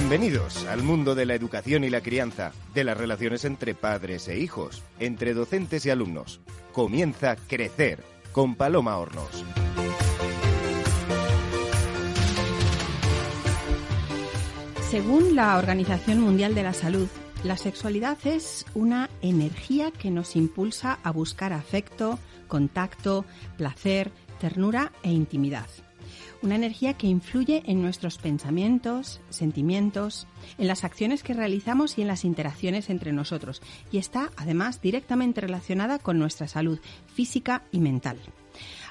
Bienvenidos al mundo de la educación y la crianza, de las relaciones entre padres e hijos, entre docentes y alumnos. Comienza Crecer con Paloma Hornos. Según la Organización Mundial de la Salud, la sexualidad es una energía que nos impulsa a buscar afecto, contacto, placer, ternura e intimidad una energía que influye en nuestros pensamientos, sentimientos, en las acciones que realizamos y en las interacciones entre nosotros, y está además directamente relacionada con nuestra salud física y mental.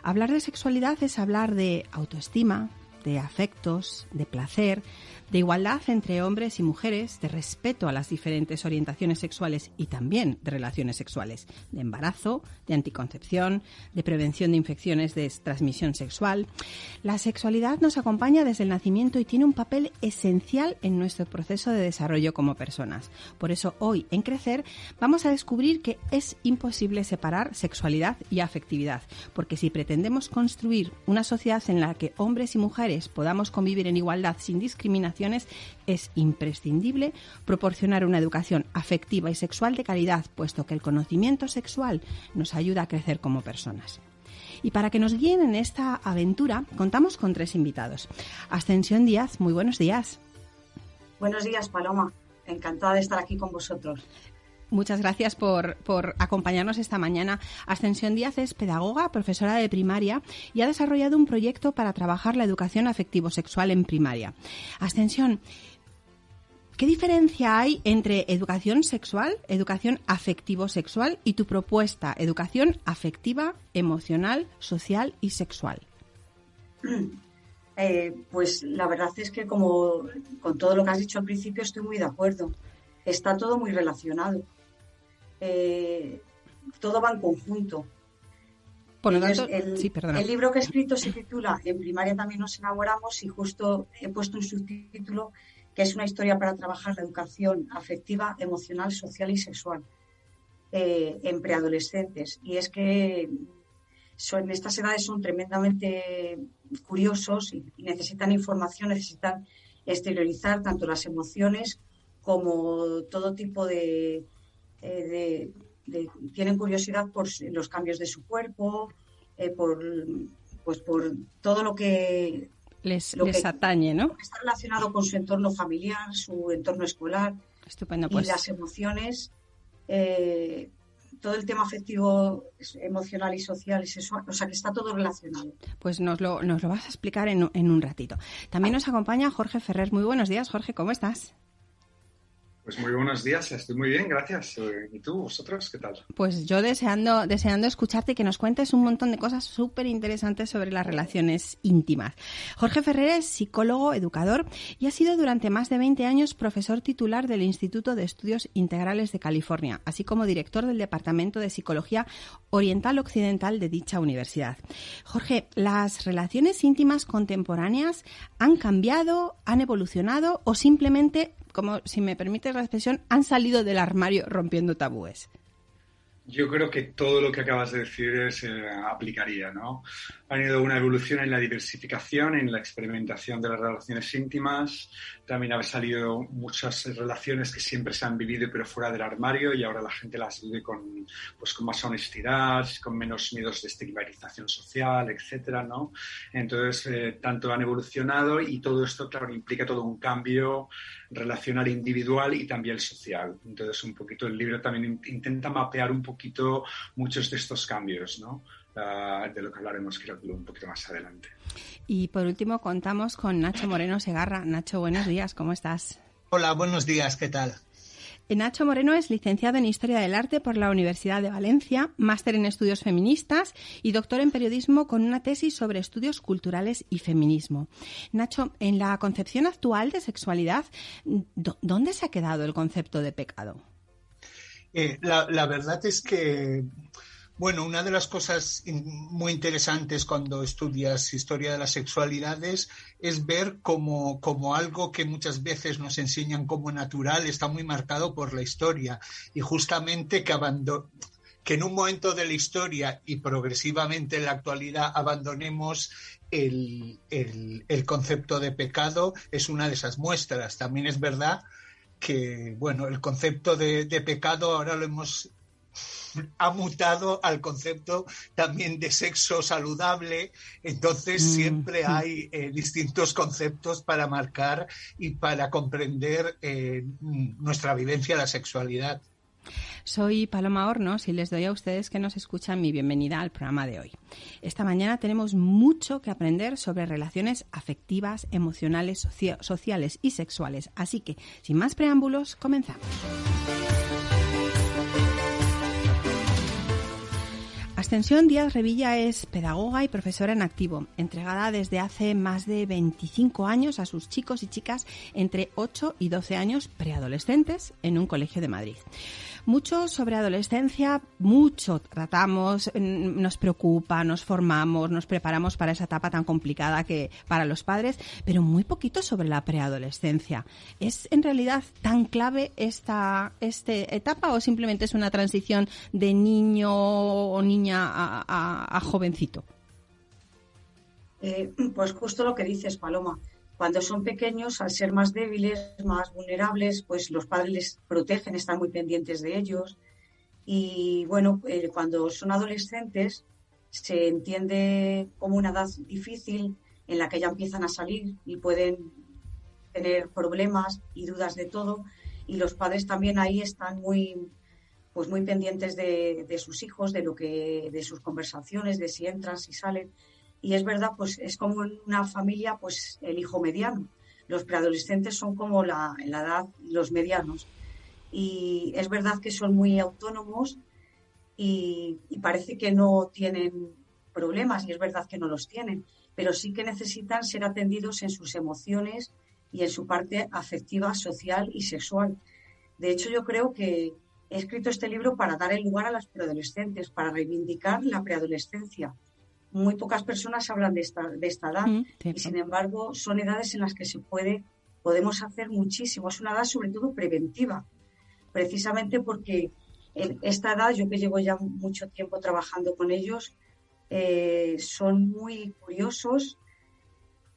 Hablar de sexualidad es hablar de autoestima, de afectos, de placer, de igualdad entre hombres y mujeres, de respeto a las diferentes orientaciones sexuales y también de relaciones sexuales, de embarazo, de anticoncepción, de prevención de infecciones de transmisión sexual. La sexualidad nos acompaña desde el nacimiento y tiene un papel esencial en nuestro proceso de desarrollo como personas. Por eso hoy en Crecer vamos a descubrir que es imposible separar sexualidad y afectividad, porque si pretendemos construir una sociedad en la que hombres y mujeres podamos convivir en igualdad sin discriminación, es imprescindible proporcionar una educación afectiva y sexual de calidad, puesto que el conocimiento sexual nos ayuda a crecer como personas. Y para que nos guíen en esta aventura, contamos con tres invitados. Ascensión Díaz, muy buenos días. Buenos días, Paloma. Encantada de estar aquí con vosotros. Muchas gracias por, acompañarnos esta mañana. Ascensión Díaz es pedagoga, profesora de primaria y ha desarrollado un proyecto para trabajar la educación afectivo-sexual en primaria. Ascensión, ¿qué diferencia hay entre educación sexual, educación afectivo-sexual y tu propuesta, educación afectiva, emocional, social y sexual? Eh, pues la verdad es que como con todo lo que has dicho al principio estoy muy de acuerdo. Está todo muy relacionado. Eh, todo va en conjunto. Por lo tanto, el, libro que he escrito se titula En primaria también nos enamoramos y justo he puesto un subtítulo que es una historia para trabajar la educación afectiva, emocional, social y sexual eh, en preadolescentes. Y es que son, estas edades son tremendamente curiosos y necesitan información, necesitan exteriorizar tanto las emociones como todo tipo de, eh, tienen curiosidad por los cambios de su cuerpo, eh, por, pues por todo lo que les, atañe, ¿no? está relacionado con su entorno familiar, su entorno escolar Estupendo, y pues. las emociones. Eh, todo el tema afectivo, emocional y social y sexual, o sea que está todo relacionado. Pues nos lo, nos lo vas a explicar en, en un ratito. También nos acompaña Jorge Ferrer. Muy buenos días, Jorge, ¿cómo estás? Pues muy buenos días, estoy muy bien, gracias. Eh, ¿Y tú, vosotros, qué tal? Pues yo deseando, deseando escucharte y que nos cuentes un montón de cosas súper interesantes sobre las relaciones íntimas. Jorge Ferrer es psicólogo, educador y ha sido durante más de 20 años profesor titular del Instituto de Estudios Integrales de California, así como director del Departamento de Psicología Oriental Occidental de dicha universidad. Jorge, ¿las relaciones íntimas contemporáneas han cambiado, han evolucionado o simplemente como, si me permites la expresión, han salido del armario rompiendo tabúes. Yo creo que todo lo que acabas de decir se aplicaría, ¿no? Ha ido una evolución en la diversificación, en la experimentación de las relaciones íntimas. También han salido muchas relaciones que siempre se han vivido pero fuera del armario y ahora la gente las vive con, pues, con más honestidad, con menos miedos de estigmatización social, etcétera, ¿no? Entonces, eh, tanto han evolucionado y todo esto, claro, implica todo un cambio relacional individual y también social. Entonces, un poquito el libro también intenta mapear un poquito muchos de estos cambios, ¿no? Ah, de lo que hablaremos creo que un poquito más adelante. Y por último contamos con Nacho Moreno Segarra. Nacho, buenos días, ¿cómo estás? Hola, buenos días, ¿qué tal? Nacho Moreno es licenciado en Historia del Arte por la Universidad de Valencia, máster en Estudios Feministas y doctor en Periodismo con una tesis sobre estudios culturales y feminismo. Nacho, en la concepción actual de sexualidad, ¿dónde se ha quedado el concepto de pecado? Eh, la, verdad es que bueno, una de las cosas muy interesantes cuando estudias historia de las sexualidades es ver como, algo que muchas veces nos enseñan como natural está muy marcado por la historia y justamente que, que en un momento de la historia y progresivamente en la actualidad abandonemos el, concepto de pecado es una de esas muestras. También es verdad que, bueno, el concepto de, pecado ahora lo hemos ha mutado al concepto también de sexo saludable, entonces mm, siempre hay eh, distintos conceptos para marcar y para comprender eh, nuestra vivencia de la sexualidad. Soy Paloma Hornos y les doy a ustedes que nos escuchan mi bienvenida al programa de hoy. Esta mañana tenemos mucho que aprender sobre relaciones afectivas, emocionales, sociales y sexuales. Así que, sin más preámbulos, comenzamos. Ascensión Díaz Revilla es pedagoga y profesora en activo, entregada desde hace más de 25 años a sus chicos y chicas entre 8 y 12 años preadolescentes en un colegio de Madrid. Mucho sobre adolescencia, mucho tratamos, nos preocupa, nos formamos, nos preparamos para esa etapa tan complicada que para los padres, pero muy poquito sobre la preadolescencia. ¿Es en realidad tan clave esta, este etapa o simplemente es una transición de niño o niña a, jovencito? Eh, pues justo lo que dices, Paloma cuando son pequeños, al ser más débiles, más vulnerables, pues los padres les protegen, están muy pendientes de ellos. Y bueno, eh, cuando son adolescentes, se entiende como una edad difícil en la que ya empiezan a salir y pueden tener problemas y dudas de todo. Y los padres también ahí están muy, pues muy pendientes de, de sus hijos, de lo que, de sus conversaciones, de si entran, si salen y es verdad, pues es como en una familia, pues el hijo mediano. Los preadolescentes son como la, la edad los medianos. Y es verdad que son muy autónomos y, parece que no tienen problemas y es verdad que no los tienen, pero sí que necesitan ser atendidos en sus emociones y en su parte afectiva, social y sexual. De hecho, yo creo que he escrito este libro para dar el lugar a las preadolescentes, para reivindicar la preadolescencia muy pocas personas hablan de esta, de esta edad mm, y sin embargo son edades en las que se puede, podemos hacer muchísimo. Es una edad sobre todo preventiva, precisamente porque en esta edad, yo que llevo ya mucho tiempo trabajando con ellos, eh, son muy curiosos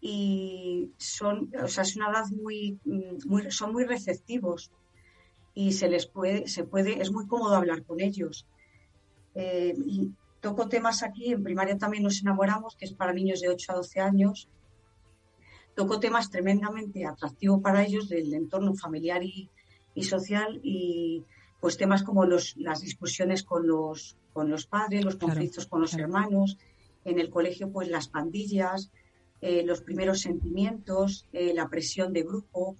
y son, o sea, es una edad muy, muy, son muy receptivos y se les puede, se puede, es muy cómodo hablar con ellos. Eh, y Toco temas aquí, en primaria también nos enamoramos, que es para niños de 8 a 12 años. Toco temas tremendamente atractivos para ellos del entorno familiar y, social y pues temas como los, las discusiones con los, con los padres, los conflictos con los hermanos, en el colegio pues las pandillas, eh, los primeros sentimientos, eh, la presión de grupo,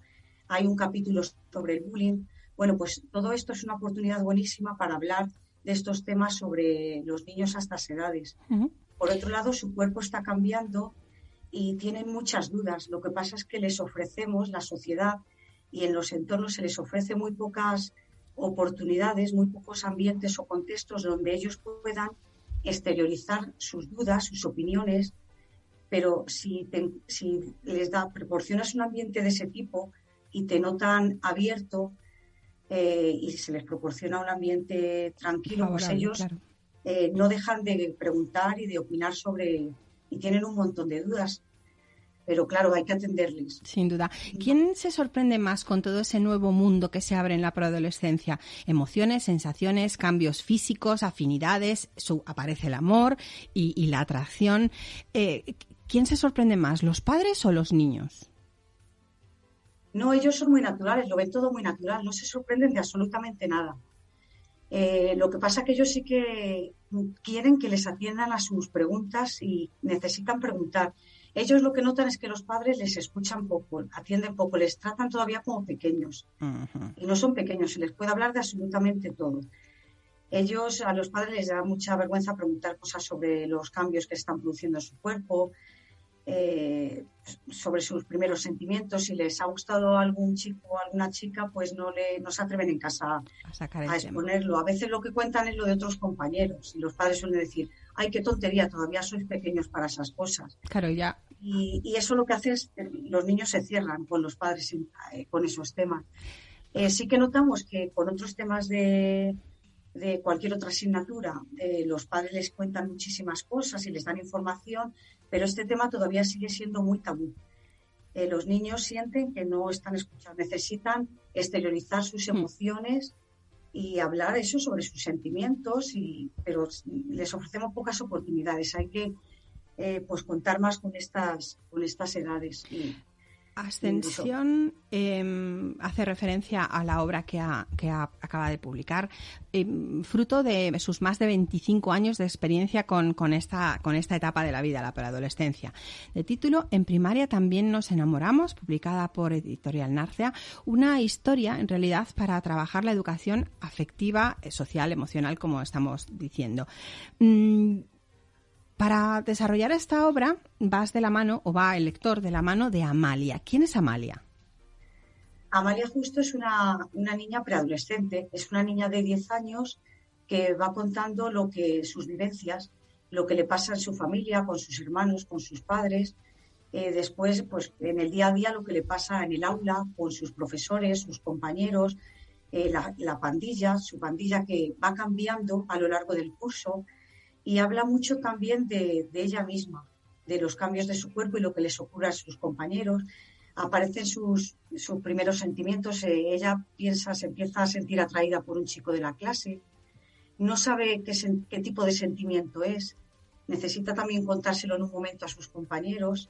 hay un capítulo sobre el bullying. Bueno, pues todo esto es una oportunidad buenísima para hablar de estos temas sobre los niños a estas edades. Por otro lado, su cuerpo está cambiando y tienen muchas dudas. Lo que pasa es que les ofrecemos, la sociedad y en los entornos se les ofrece muy pocas oportunidades, muy pocos ambientes o contextos donde ellos puedan exteriorizar sus dudas, sus opiniones, pero si, si les da, proporcionas un ambiente de ese tipo y te notan abierto, eh, y se les proporciona un ambiente tranquilo, pues ellos eh, no dejan de preguntar y de opinar sobre, y tienen un montón de dudas. Pero claro, hay que atenderles. Sin duda. ¿Quién se sorprende más con todo ese nuevo mundo que se abre en la preadolescencia? Emociones, sensaciones, cambios físicos, afinidades, su, aparece el amor y, la atracción. Eh, ¿Quién se sorprende más, los padres o los niños? No, ellos son muy naturales, lo ven todo muy natural, no se sorprenden de absolutamente nada. Eh, lo que pasa es que ellos sí que quieren que les atiendan a sus preguntas y necesitan preguntar. Ellos lo que notan es que los padres les escuchan poco, atienden poco, les tratan todavía como pequeños. Y no son pequeños, se les puede hablar de absolutamente todo. Ellos, a los padres les da mucha vergüenza preguntar cosas sobre los cambios que están produciendo en su cuerpo, eh, sobre sus primeros sentimientos. Si les ha gustado algún chico o alguna chica, pues no, le, no se atreven en casa a, exponerlo. A veces lo que cuentan es lo de otros compañeros y los padres suelen decir, ay, qué tontería, todavía sois pequeños para esas cosas. Claro, ya. Y, eso lo que hace es, los niños se cierran con los padres eh, con esos temas. Eh, sí que notamos que con otros temas de, de cualquier otra asignatura, eh, los padres les cuentan muchísimas cosas y les dan información, pero este tema todavía sigue siendo muy tabú. Eh, los niños sienten que no están escuchados, necesitan exteriorizar sus mm. emociones y hablar eso sobre sus sentimientos, y, pero les ofrecemos pocas oportunidades. Hay que eh, pues contar más con estas, con estas edades. Ascensión em, hace referencia a la obra que, acaba de publicar, em, fruto de sus más de 25 años de experiencia con, esta, con esta etapa de la vida, la preadolescencia. De título En primaria también nos enamoramos, publicada por Editorial Narcea, una historia en realidad para trabajar la educación afectiva, social, emocional, como estamos diciendo. Mm, para desarrollar esta obra vas de la mano, o va el lector de la mano de Amalia. ¿Quién es Amalia? Amalia justo es una, niña preadolescente, es una niña de 10 años que va contando lo que sus vivencias, lo que le pasa en su familia, con sus hermanos, con sus padres, eh, después pues en el día a día lo que le pasa en el aula, con sus profesores, sus compañeros, eh, la, la pandilla, su pandilla que va cambiando a lo largo del curso, y habla mucho también de, ella misma, de los cambios de su cuerpo y lo que les ocurre a sus compañeros. Aparecen sus, sus primeros sentimientos. Eh, ella piensa, se empieza a sentir atraída por un chico de la clase. No sabe qué, qué tipo de sentimiento es. Necesita también contárselo en un momento a sus compañeros.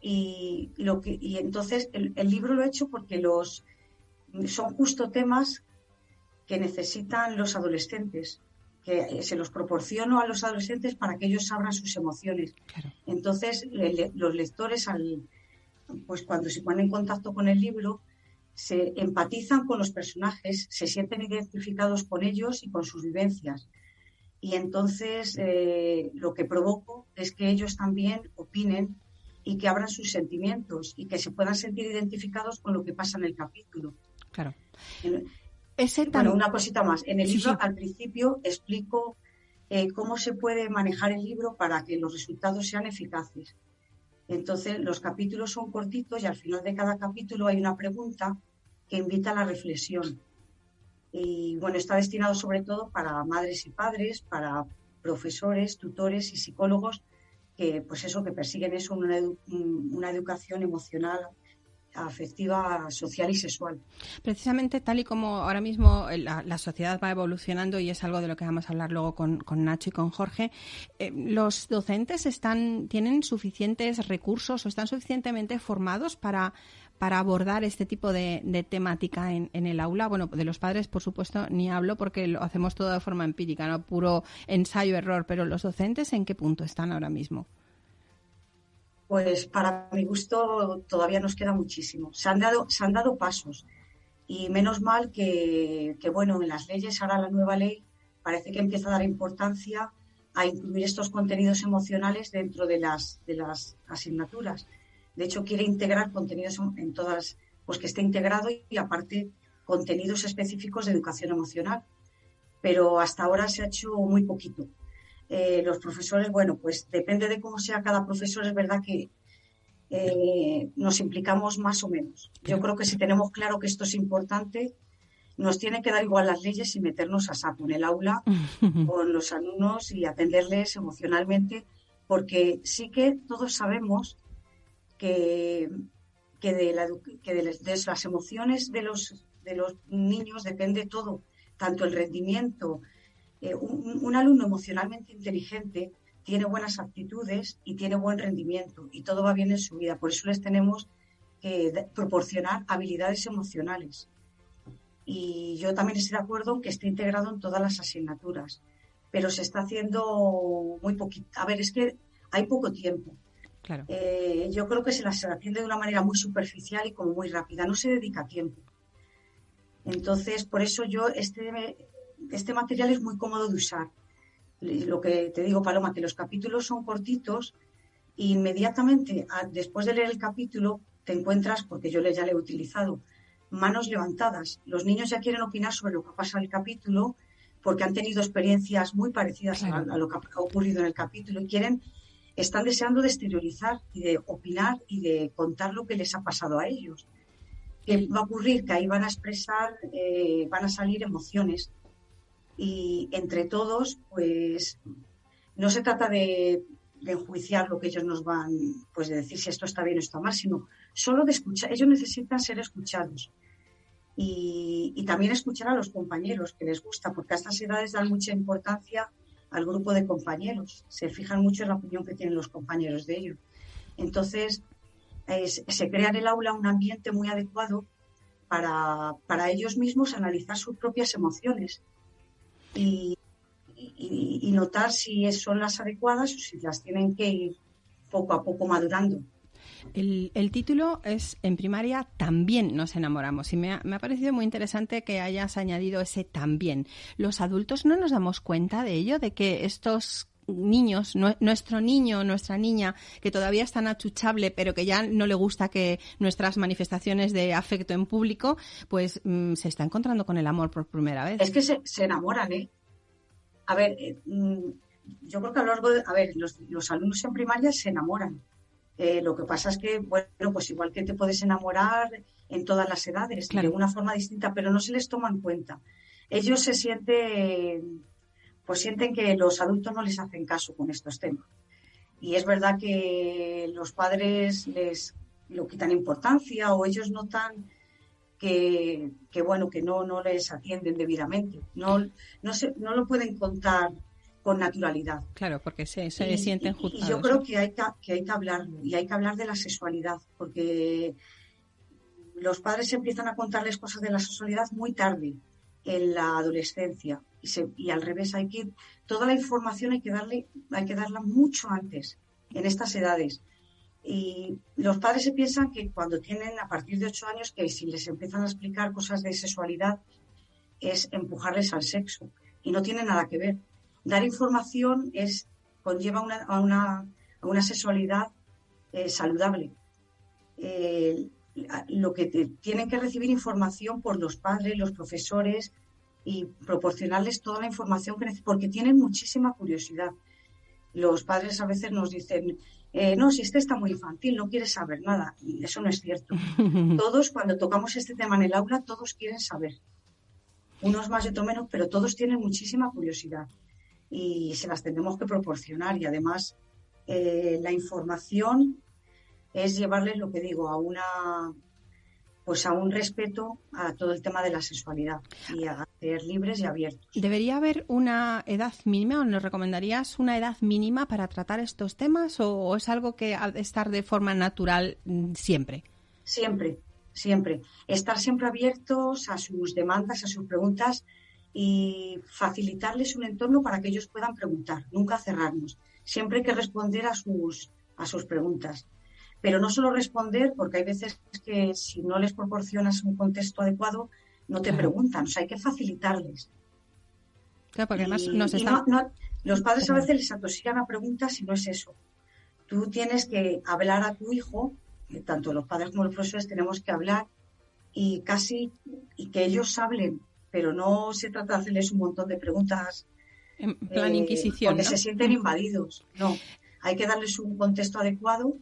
y, lo que, y entonces el, el libro lo he hecho porque los, son justo temas que necesitan los adolescentes que se los proporciono a los adolescentes para que ellos abran sus emociones. Entonces, los lectores, al, pues cuando se ponen en contacto con el libro, se empatizan con los personajes, se sienten identificados con ellos y con sus vivencias. Y entonces eh, lo que provoco es que ellos también opinen y que abran sus sentimientos y que se puedan sentir identificados con lo que pasa en el capítulo. Claro. Bueno, una cosita más. En el libro, al principio, explico eh, cómo se puede manejar el libro para que los resultados sean eficaces. Entonces, los capítulos son cortitos y al final de cada capítulo hay una pregunta que invita a la reflexión. Y bueno, está destinado sobre todo para madres y padres, para profesores, tutores y psicólogos que, pues eso, que persiguen eso, una, una educación emocional afectiva, social y sexual. Precisamente tal y como ahora mismo la, sociedad va evolucionando y es algo de lo que vamos a hablar luego con, Nacho y con Jorge, eh, ¿los docentes están, tienen suficientes recursos o están suficientemente formados para, para abordar este tipo de, temática en, en, el aula? Bueno, de los padres, por supuesto, ni hablo porque lo hacemos todo de forma empírica, no puro ensayo-error, pero los docentes, ¿en qué punto están ahora mismo? Pues para mi gusto todavía nos queda muchísimo. Se han dado, se han dado pasos y menos mal que, bueno, en las leyes, ahora la nueva ley parece que empieza a dar importancia a incluir estos contenidos emocionales dentro de las, de las asignaturas. De hecho, quiere integrar contenidos en todas, pues que esté integrado y aparte contenidos específicos de educación emocional. Pero hasta ahora se ha hecho muy poquito. Eh, los profesores, bueno, pues depende de cómo sea cada profesor, es verdad que eh, nos implicamos más o menos. Yo creo que si tenemos claro que esto es importante, nos tiene que dar igual las leyes y meternos a saco en el aula con los alumnos y atenderles emocionalmente, porque sí que todos sabemos que, que, de, las emociones de los, de los niños depende todo, tanto el rendimiento, eh, un, alumno emocionalmente inteligente tiene buenas actitudes y tiene buen rendimiento y todo va bien en su vida. Por eso les tenemos que proporcionar habilidades emocionales. Y yo también estoy de acuerdo en que esté integrado en todas las asignaturas, pero se está haciendo muy poquito. A ver, es que hay poco tiempo. Claro. Eh, yo creo que se las atiende de una manera muy superficial y como muy rápida. No se dedica tiempo. Entonces, por eso yo este este material es muy cómodo de usar. Lo que te digo, Paloma, que los capítulos son cortitos e inmediatamente después de leer el capítulo te encuentras, porque yo ya le he utilizado, manos levantadas. Los niños ya quieren opinar sobre lo que pasa en el capítulo porque han tenido experiencias muy parecidas a, lo que ha ocurrido en el capítulo y quieren, están deseando de exteriorizar y de opinar y de contar lo que les ha pasado a ellos. ¿Qué va a ocurrir? Que ahí van a expresar, eh, van a salir emociones y entre todos, pues no se trata de, enjuiciar lo que ellos nos van, pues de decir si esto está bien o está mal, sino solo de escuchar. Ellos necesitan ser escuchados. Y, también escuchar a los compañeros que les gusta, porque a estas edades dan mucha importancia al grupo de compañeros, se fijan mucho en la opinión que tienen los compañeros de ellos. Entonces, se crea en el aula un ambiente muy adecuado para, para ellos mismos analizar sus propias emociones y, notar si son las adecuadas o si las tienen que ir poco a poco madurando. El, el, título es En primaria también nos enamoramos y me me ha, parecido muy interesante que hayas añadido ese también. Los adultos no nos damos cuenta de ello, de que estos niños, nuestro niño, nuestra niña, que todavía es tan achuchable, pero que ya no le gusta que nuestras manifestaciones de afecto en público, pues mm, se está encontrando con el amor por primera vez. Es que se, se enamoran, ¿eh? A ver, eh, mm, yo creo que a lo largo de, a ver, los, los alumnos en primaria se enamoran. Eh, lo que pasa es que, bueno, pues igual que te puedes enamorar en todas las edades, de una forma distinta, pero no se les toma en cuenta. Ellos se sienten pues sienten que los adultos no les hacen caso con estos temas. Y es verdad que los padres les lo quitan importancia o ellos notan que, bueno, que no, no les atienden debidamente. No, no, se, no lo pueden contar con naturalidad. Claro, porque se, se sienten juzgados. Y yo creo que hay que, que hay que hablarlo y hay que hablar de la sexualidad, porque los padres empiezan a contarles cosas de la sexualidad muy tarde en la adolescencia y, al revés hay que toda la información hay que darle hay que darla mucho antes en estas edades. Y los padres se piensan que cuando tienen a partir de ocho años que si les empiezan a explicar cosas de sexualidad es empujarles al sexo y no tiene nada que ver. Dar información es conlleva una, a, una, a una sexualidad eh, saludable. Eh, lo que tienen que recibir información por los padres los profesores y proporcionarles toda la información que necesitan, porque tienen muchísima curiosidad. Los padres a veces nos dicen, eh, no, si este está muy infantil, no quiere saber nada. Y eso no es cierto. Todos, cuando tocamos este tema en el aula, todos quieren saber. Unos más y otros menos, pero todos tienen muchísima curiosidad y se las tendremos que proporcionar. Y además, eh, la información es llevarles, lo que digo, a una pues a un respeto a todo el tema de la sexualidad y a ser libres y abiertos. ¿Debería haber una edad mínima o nos recomendarías una edad mínima para tratar estos temas o, es algo que ha de estar de forma natural mm, siempre? Siempre, siempre. Estar siempre abiertos a sus demandas, a sus preguntas y facilitarles un entorno para que ellos puedan preguntar, nunca cerrarnos. Siempre hay que responder a sus, a sus preguntas pero no solo responder, porque hay veces que si no les proporcionas un contexto adecuado, no te preguntan, o sea, hay que facilitarles. Claro, porque además nos están... los padres a veces les atosigan a preguntas y no es eso. Tú tienes que hablar a tu hijo, eh, tanto los padres como los profesores tenemos que hablar y casi y que ellos hablen, pero no se trata de hacerles un montón de preguntas. En plan eh, inquisición. Porque se sienten invadidos. No, hay que darles un contexto adecuado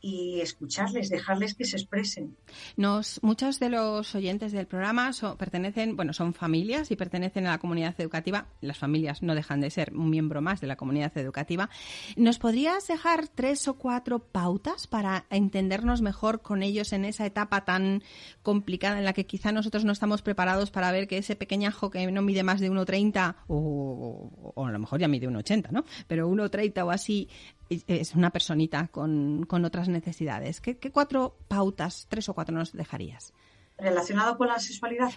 y escucharles, dejarles que se expresen. Nos, muchos de los oyentes del programa pertenecen, bueno, son familias y pertenecen a la comunidad educativa. Las familias no dejan de ser un miembro más de la comunidad educativa. ¿Nos podrías dejar tres o cuatro pautas para entendernos mejor con ellos en esa etapa tan complicada en la que quizá nosotros no estamos preparados para ver que ese pequeñajo que no mide más de 1,30 o, o, a lo mejor ya mide 1,80, ¿no? Pero 1,30 o así es una personita con, otras necesidades. ¿Qué, cuatro pautas, tres o cuatro nos dejarías? Relacionado con la sexualidad,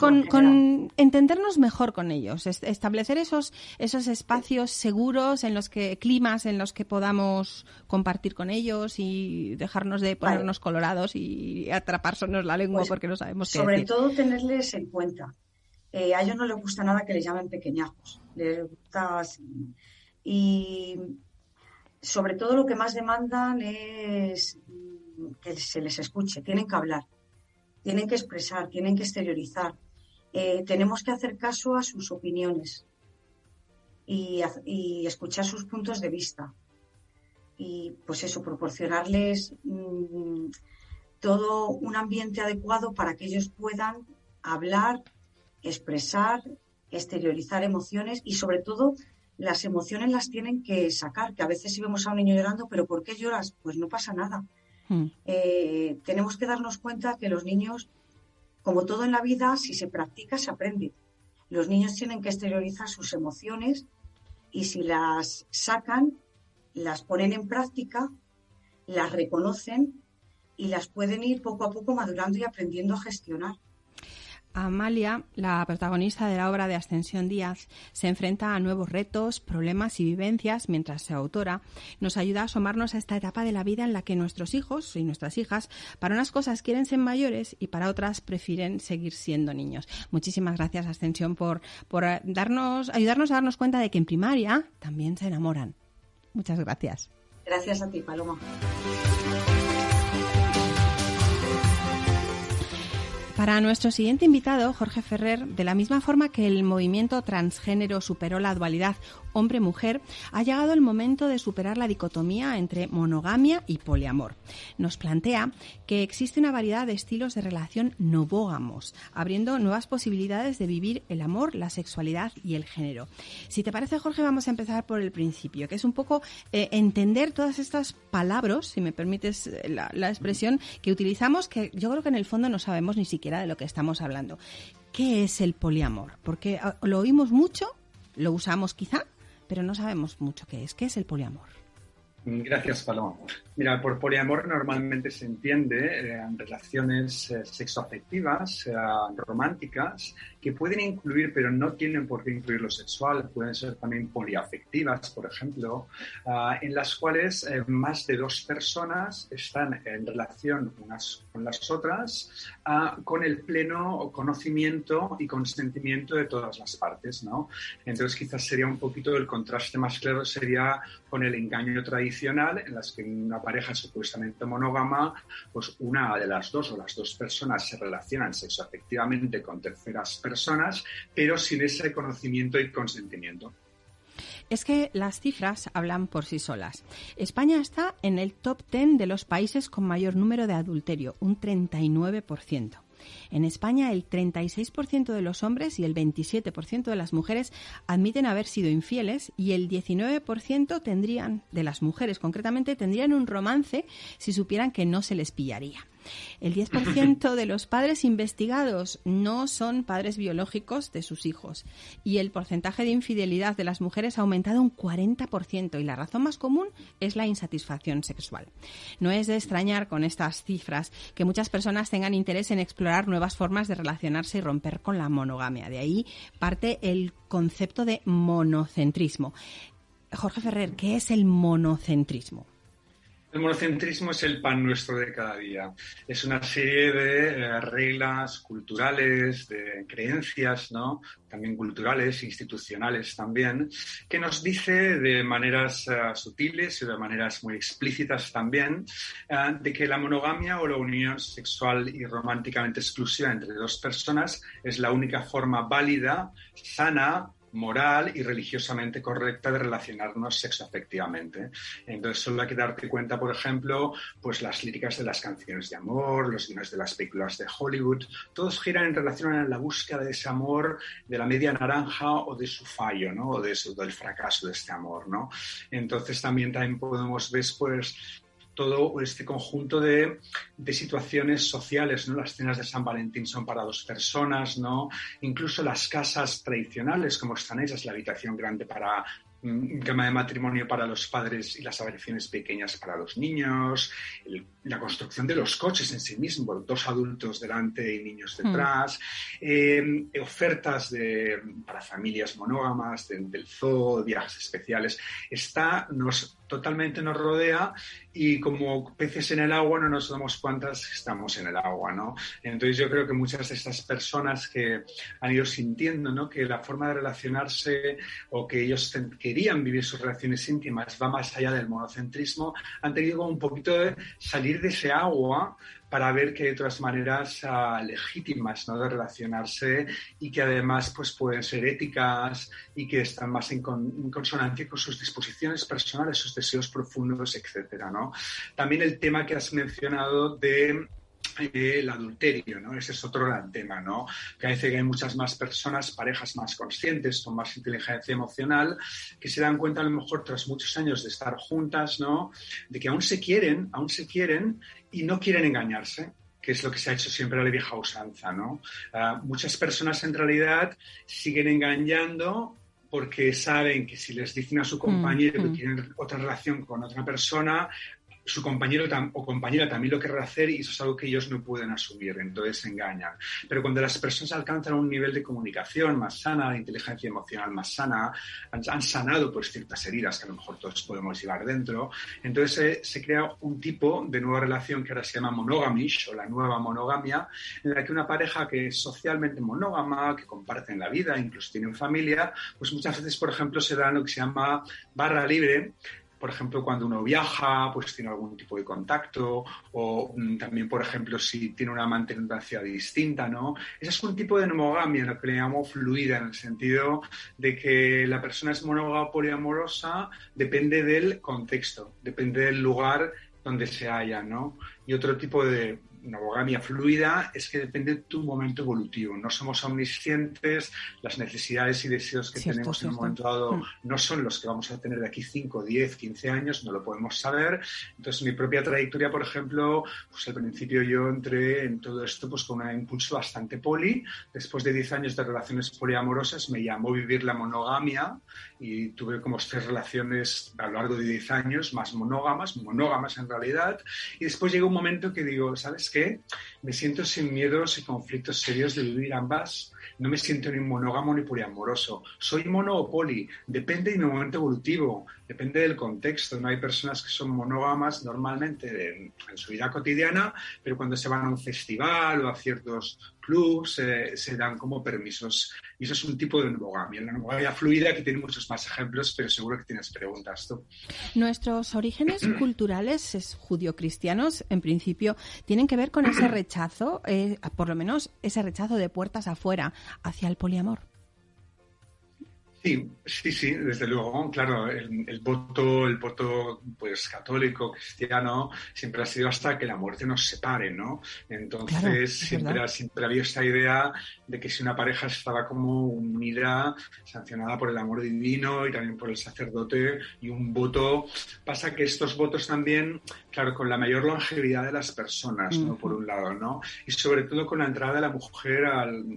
con, entendernos mejor con ellos, establecer esos, esos espacios seguros en los que, climas en los que podamos compartir con ellos y dejarnos de ponernos colorados y atrapársenos la lengua pues, porque no sabemos qué Sobre todo tenerles en cuenta. Eh, a ellos no les gusta nada que les llamen pequeñajos. Les gusta. Y sobre todo lo que más demandan es que se les escuche, tienen que hablar, tienen que expresar, tienen que exteriorizar. Eh, tenemos que hacer caso a sus opiniones y, escuchar sus puntos de vista. Y pues eso, proporcionarles mm, todo un ambiente adecuado para que ellos puedan hablar, expresar exteriorizar emociones y sobre todo las emociones las tienen que sacar, que a veces si vemos a un niño llorando, pero ¿por qué lloras? Pues no pasa nada. Hmm. Eh, tenemos que darnos cuenta que los niños, como todo en la vida, si se practica, se aprende. Los niños tienen que exteriorizar sus emociones y si las sacan, las ponen en práctica, las reconocen y las pueden ir poco a poco madurando y aprendiendo a gestionar. Amalia, la protagonista de la obra de Ascensión Díaz, se enfrenta a nuevos retos, problemas y vivencias mientras se autora. Nos ayuda a asomarnos a esta etapa de la vida en la que nuestros hijos y nuestras hijas, para unas cosas quieren ser mayores y para otras prefieren seguir siendo niños. Muchísimas gracias, Ascensión, por, por eh, darnos, ayudarnos a darnos cuenta de que en primaria también se enamoran. Muchas gracias. Gracias a ti, Paloma. Para nuestro siguiente invitado, Jorge Ferrer, de la misma forma que el movimiento transgénero superó la dualidad hombre-mujer, ha llegado el momento de superar la dicotomía entre monogamia y poliamor. Nos plantea que existe una variedad de estilos de relación novógamos, abriendo nuevas posibilidades de vivir el amor, la sexualidad y el género. Si te parece, Jorge, vamos a empezar por el principio, que es un poco eh, entender todas estas palabras, si me permites eh, la, la expresión, que utilizamos, que yo creo que en el fondo no sabemos ni siquiera de lo que estamos hablando. ¿Qué es el poliamor? Porque ah, lo oímos mucho, lo usamos quizá, pero no sabemos mucho qué es. ¿Qué es el poliamor? Gracias, Paloma. Mira, por poliamor normalmente se entiende eh, relaciones eh, sexoafectivas, eh, románticas, que pueden incluir, pero no tienen por qué incluir lo sexual, pueden ser también poliafectivas, por ejemplo, ah, en las cuales más de dos personas están en relación unas con las otras ah, con el pleno conocimiento y consentimiento de todas las partes, ¿no? Entonces quizás sería un poquito el contraste más claro sería con el engaño tradicional en las que una pareja supuestamente monógama, pues una de las dos o las dos personas se relacionan sexoafectivamente con terceras personas, pero sin ese conocimiento y consentimiento. Es que las cifras hablan por sí solas. España está en el top 10 de los países con mayor número de adulterio, un 39%. En España, el 36% de los hombres y el 27% de las mujeres admiten haber sido infieles y el 19% tendrían, de las mujeres concretamente, tendrían un romance si supieran que no se les pillaría. El 10% de los padres investigados no son padres biológicos de sus hijos y el porcentaje de infidelidad de las mujeres ha aumentado un 40% y la razón más común es la insatisfacción sexual. No es de extrañar con estas cifras que muchas personas tengan interés en explorar nuevas formas de relacionarse y romper con la monogamia. De ahí parte el concepto de monocentrismo. Jorge Ferrer, ¿qué es el monocentrismo? El monocentrismo es el pan nuestro de cada día. Es una serie de eh, reglas culturales, de creencias, ¿no? También culturales, institucionales también, que nos dice de maneras eh, sutiles y de maneras muy explícitas también, eh, de que la monogamia o la unión sexual y románticamente exclusiva entre dos personas es la única forma válida, sana, moral y religiosamente correcta de relacionarnos sexoafectivamente. Entonces solo hay que darte cuenta, por ejemplo, pues las líricas de las canciones de amor, los guiones de las películas de Hollywood, todos giran en relación a la búsqueda de ese amor, de la media naranja o de su fallo, ¿no? O de su, del fracaso de este amor, ¿no? Entonces también, también podemos ver, pues, todo este conjunto de, situaciones sociales, ¿no? Las cenas de San Valentín son para dos personas, ¿no? Incluso las casas tradicionales, como están ellas, la habitación grande para un tema de matrimonio para los padres y las habitaciones pequeñas para los niños, la construcción de los coches en sí mismo, dos adultos delante y niños hmm. detrás, eh, ofertas de, para familias monógamas del zoo, viajes especiales. Está, nos totalmente nos rodea y como peces en el agua no nos damos cuenta que estamos en el agua, ¿no? Entonces yo creo que muchas de estas personas que han ido sintiendo, ¿no? Que la forma de relacionarse o que ellos querían vivir sus relaciones íntimas va más allá del monocentrismo, han tenido un poquito de salir de ese agua para ver que hay otras maneras ah, legítimas ¿no? de relacionarse y que además pues, pueden ser éticas y que están más en, consonancia con sus disposiciones personales, sus deseos profundos, etc. ¿no? También el tema que has mencionado de el adulterio, ¿no? Ese es otro gran tema, ¿no? Que a veces hay muchas más personas, parejas más conscientes, con más inteligencia emocional, que se dan cuenta a lo mejor tras muchos años de estar juntas, ¿no? De que aún se quieren, aún se quieren y no quieren engañarse que es lo que se ha hecho siempre a la vieja usanza, ¿no? Ah, muchas personas en realidad siguen engañando porque saben que si les dicen a su compañero que mm, mm. tienen otra relación con otra persona, su compañero o compañera también lo querrá hacer y eso es algo que ellos no pueden asumir, entonces se engañan. Pero cuando las personas alcanzan un nivel de comunicación más sana, de inteligencia emocional más sana, han, sanado pues ciertas heridas que a lo mejor todos podemos llevar dentro, entonces se crea un tipo de nueva relación que ahora se llama monogamish o la nueva monogamia, en la que una pareja que es socialmente monógama, que comparten la vida, incluso tienen familia, pues muchas veces, por ejemplo, se da lo que se llama barra libre, por ejemplo, cuando uno viaja, pues tiene algún tipo de contacto, o mm, también, por ejemplo, si tiene una amante distinta, ¿no? Ese es un tipo de monogamia, lo que le llamo fluida, en el sentido de que la persona es monógama poliamorosa, depende del contexto, depende del lugar donde se haya, ¿no? Y otro tipo de, una monogamia fluida es que depende de tu momento evolutivo. No somos omniscientes, las necesidades y deseos que tenemos en un momento dado mm. no son los que vamos a tener de aquí 5, 10, 15 años, no lo podemos saber. Entonces, mi propia trayectoria, por ejemplo, pues al principio yo entré en todo esto pues con un impulso bastante poli. Después de 10 años de relaciones poliamorosas, me llamó vivir la monogamia y tuve como tres relaciones a lo largo de 10 años, más monógamas, monógamas en realidad. Y después llegó un momento que digo, ¿sabes qué? Me siento sin miedos y conflictos serios de vivir ambas no me siento ni monógamo ni poliamoroso. Soy mono o poli. Depende de mi momento evolutivo, depende del contexto. No hay personas que son monógamas normalmente en, su vida cotidiana, pero cuando se van a un festival o a ciertos clubs eh, se dan como permisos. Y eso es un tipo de monogamia. La monogamia fluida, que tiene muchos más ejemplos, pero seguro que tienes preguntas tú. Nuestros orígenes culturales es judío-cristianos, en principio, tienen que ver con ese rechazo, eh, por lo menos ese rechazo de puertas afuera hacia el poliamor. Sí, sí, sí, desde luego, claro, el, voto, el voto pues católico, cristiano, siempre ha sido hasta que la muerte nos separe, ¿no? Entonces siempre, siempre había esta idea de que si una pareja estaba como unida, sancionada por el amor divino y también por el sacerdote y un voto, pasa que estos votos también, claro, con la mayor longevidad de las personas, ¿no? Por un lado, ¿no? Y sobre todo con la entrada de la mujer al,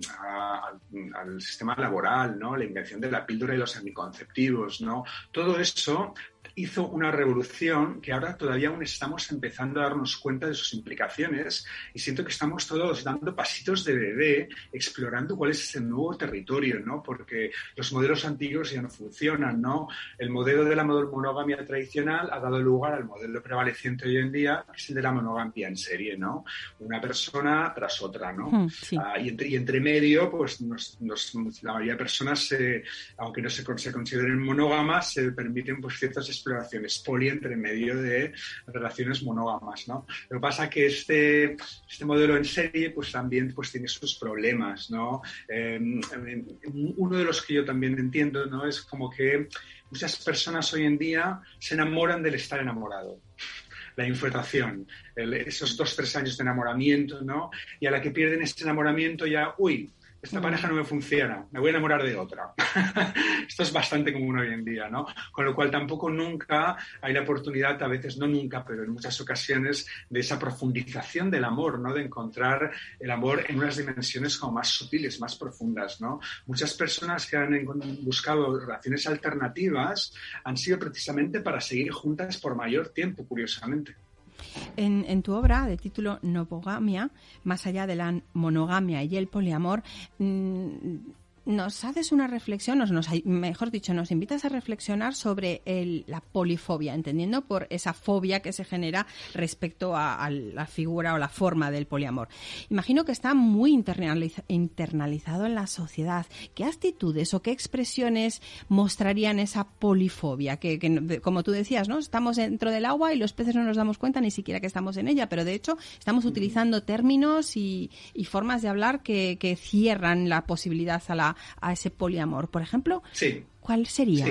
al sistema laboral, ¿no? La invención de la píldora y los anticonceptivos, ¿no? Todo eso hizo una revolución que ahora todavía aún estamos empezando a darnos cuenta de sus implicaciones y siento que estamos todos dando pasitos de bebé explorando cuál es ese nuevo territorio, ¿no? Porque los modelos antiguos ya no funcionan, ¿no? El modelo de la monogamia tradicional ha dado lugar al modelo prevaleciente hoy en día, que es el de la monogamia en serie, ¿no? Una persona tras otra, ¿no? Hmm, ah, y, entre, y, entre, medio, pues la mayoría de personas, aunque no se, se consideren monógamas, se permiten pues ciertas exploraciones poli entre medio de relaciones monógamas, ¿no? Lo que pasa es que este, este modelo en serie pues también pues tiene sus problemas, ¿no? Em, em, uno de los que yo también entiendo, ¿no? Es como que muchas personas hoy en día se enamoran del estar enamorado la infiltración, esos dos, tres años de enamoramiento, ¿no? Y a la que pierden este enamoramiento ya, uy, esta pareja no me funciona, me voy a enamorar de otra. Esto es bastante común hoy en día, ¿no? Con lo cual tampoco nunca hay la oportunidad, a veces no nunca, pero en muchas ocasiones, de esa profundización del amor, ¿no? De encontrar el amor en unas dimensiones como más sutiles, más profundas, ¿no? Muchas personas que han buscado relaciones alternativas han sido precisamente para seguir juntas por mayor tiempo, curiosamente. En, tu obra de título Novogamia, más allá de la monogamia y el poliamor, mm, nos haces una reflexión, nos, mejor dicho, nos invitas a reflexionar sobre la polifobia, entendiendo por esa fobia que se genera respecto a, la figura o la forma del poliamor. Imagino que está muy internalizado en la sociedad. ¿Qué actitudes o qué expresiones mostrarían esa polifobia? Que, como tú decías, ¿no? Estamos dentro del agua y los peces no nos damos cuenta ni siquiera que estamos en ella, pero de hecho estamos utilizando términos y, formas de hablar que cierran la posibilidad a la a, ese poliamor, por ejemplo? Sí. ¿Cuál sería?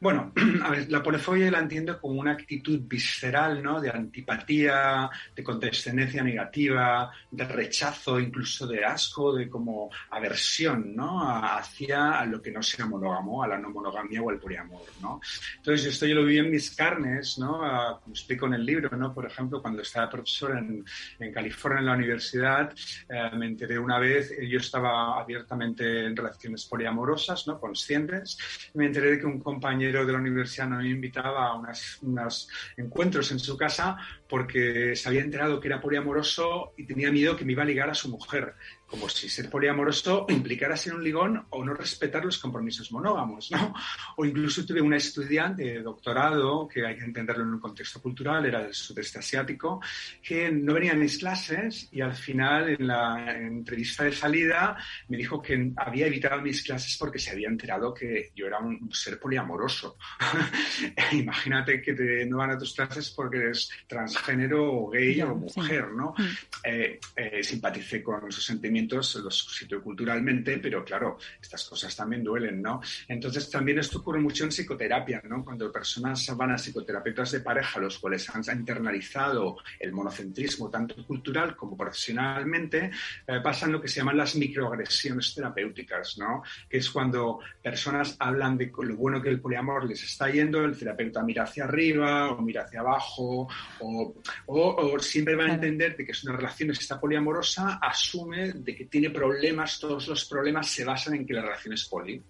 Bueno, a ver, la polifobia la entiendo como una actitud visceral, ¿no? De antipatía, de condescendencia negativa, de rechazo, incluso de asco, de como aversión, ¿no? Hacia lo que no sea monógamo, a la no monogamia o al poliamor, ¿no? Entonces, esto yo lo vi en mis carnes, ¿no? Como explico en el libro, ¿no? Por ejemplo, cuando estaba profesor en, en California en la universidad, eh, me enteré una vez, yo estaba abiertamente en relaciones poliamorosas, ¿no? Conscientes, me enteré de que un compañero de la universidad me invitaba a unos encuentros en su casa porque se había enterado que era poliamoroso y tenía miedo que me iba a ligar a su mujer como si ser poliamoroso implicara ser un ligón o no respetar los compromisos monógamos, ¿no? O incluso tuve una estudiante de doctorado, que hay que entenderlo en un contexto cultural, era del sudeste asiático, que no venía a mis clases y al final en la entrevista de salida me dijo que había evitado mis clases porque se había enterado que yo era un ser poliamoroso. Imagínate que te, no van a tus clases porque eres transgénero o gay o mujer, ¿no? Mm. Eh, eh, simpaticé con sus sentimientos los suscito culturalmente, pero claro, estas cosas también duelen, ¿no? Entonces también esto ocurre mucho en psicoterapia, ¿no? Cuando personas van a psicoterapeutas de pareja, los cuales han internalizado el monocentrismo tanto cultural como profesionalmente, eh, pasan lo que se llaman las microagresiones terapéuticas, ¿no? Que es cuando personas hablan de lo bueno que el poliamor les está yendo, el terapeuta mira hacia arriba o mira hacia abajo, o, o, siempre va a entender de que es una relación está poliamorosa, asume de que tiene problemas, todos los problemas se basan en que la relación es poli.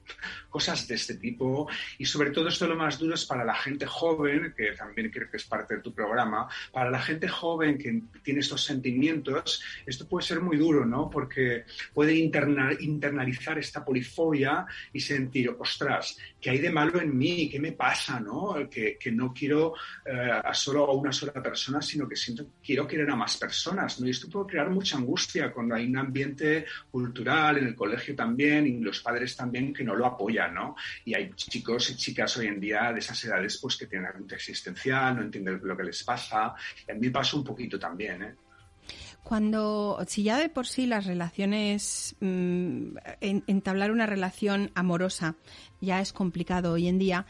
Cosas de este tipo. Y sobre todo esto lo más duro es para la gente joven, que también creo que es parte de tu programa, para la gente joven que tiene estos sentimientos, esto puede ser muy duro, ¿no? Porque puede internalizar esta polifobia y sentir, ostras, ¿qué hay de malo en mí? ¿Qué me pasa, no? Que, no quiero eh, a solo a una sola persona, sino que siento quiero querer a más personas, ¿no? Y esto puede crear mucha angustia cuando hay un ambiente cultural, en el colegio también, y los padres también que no lo apoyan, ¿no? Y hay chicos y chicas hoy en día de esas edades pues que tienen algún existencial, no entienden lo que les pasa. Y a mí pasa un poquito también, ¿eh? Cuando, si ya de por sí las relaciones, mm, entablar una relación amorosa ya es complicado hoy en día,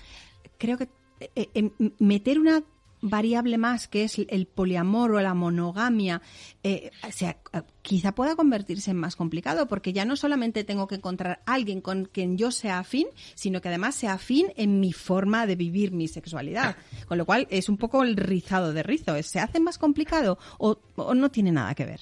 creo que eh, eh, meter una variable más que es el poliamor o la monogamia, eh, sea, quizá pueda convertirse en más complicado, porque ya no solamente tengo que encontrar a alguien con quien yo sea afín, sino que además sea afín en mi forma de vivir mi sexualidad. Con lo cual es un poco el rizado de rizo. ¿Se hace más complicado o no tiene nada que ver?